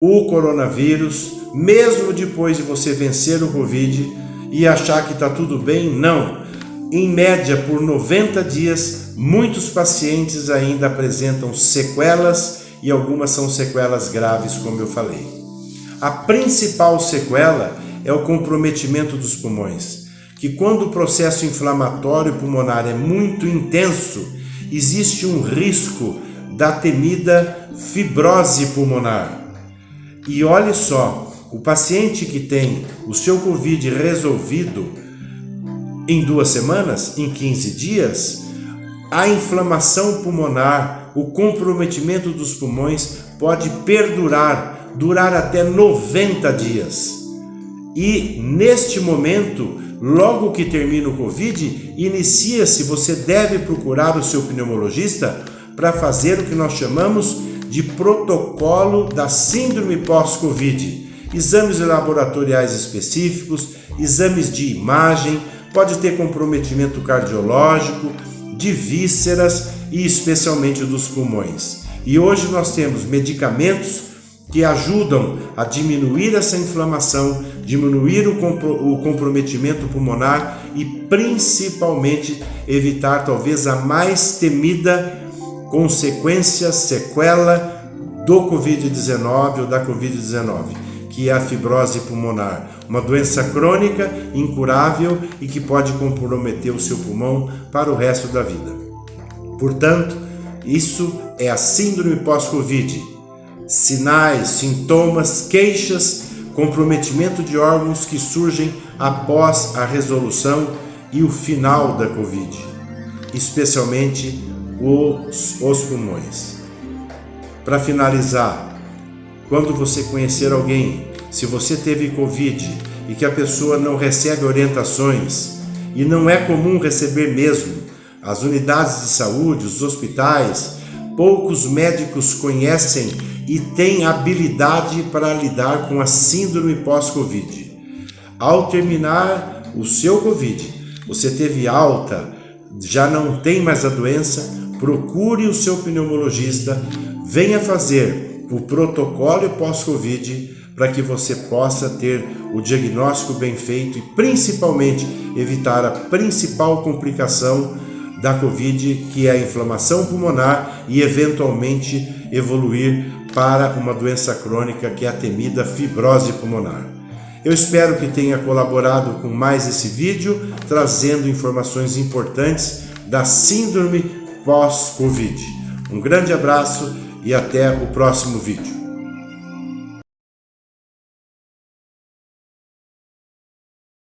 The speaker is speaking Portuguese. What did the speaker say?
o coronavírus, mesmo depois de você vencer o Covid e achar que está tudo bem, não. Em média, por 90 dias, muitos pacientes ainda apresentam sequelas e algumas são sequelas graves, como eu falei. A principal sequela é o comprometimento dos pulmões, que quando o processo inflamatório pulmonar é muito intenso, existe um risco da temida fibrose pulmonar. E olhe só, o paciente que tem o seu Covid resolvido em duas semanas, em 15 dias, a inflamação pulmonar, o comprometimento dos pulmões pode perdurar, durar até 90 dias. E neste momento, logo que termina o Covid, inicia-se, você deve procurar o seu pneumologista para fazer o que nós chamamos de protocolo da síndrome pós-Covid. Exames laboratoriais específicos, exames de imagem, pode ter comprometimento cardiológico, de vísceras e especialmente dos pulmões. E hoje nós temos medicamentos que ajudam a diminuir essa inflamação, diminuir o, compro o comprometimento pulmonar e principalmente evitar talvez a mais temida consequência, sequela do Covid-19 ou da Covid-19, que é a fibrose pulmonar, uma doença crônica, incurável e que pode comprometer o seu pulmão para o resto da vida. Portanto, isso é a síndrome pós-Covid. Sinais, sintomas, queixas, comprometimento de órgãos que surgem após a resolução e o final da Covid, especialmente os, os pulmões. Para finalizar, quando você conhecer alguém, se você teve Covid e que a pessoa não recebe orientações, e não é comum receber mesmo, as unidades de saúde, os hospitais, poucos médicos conhecem e têm habilidade para lidar com a síndrome pós-Covid. Ao terminar o seu Covid, você teve alta, já não tem mais a doença, procure o seu pneumologista, venha fazer o protocolo pós-Covid para que você possa ter o diagnóstico bem feito e principalmente evitar a principal complicação da Covid, que é a inflamação pulmonar e eventualmente evoluir para uma doença crônica que é a temida fibrose pulmonar. Eu espero que tenha colaborado com mais esse vídeo, trazendo informações importantes da síndrome pós-Covid. Um grande abraço e até o próximo vídeo.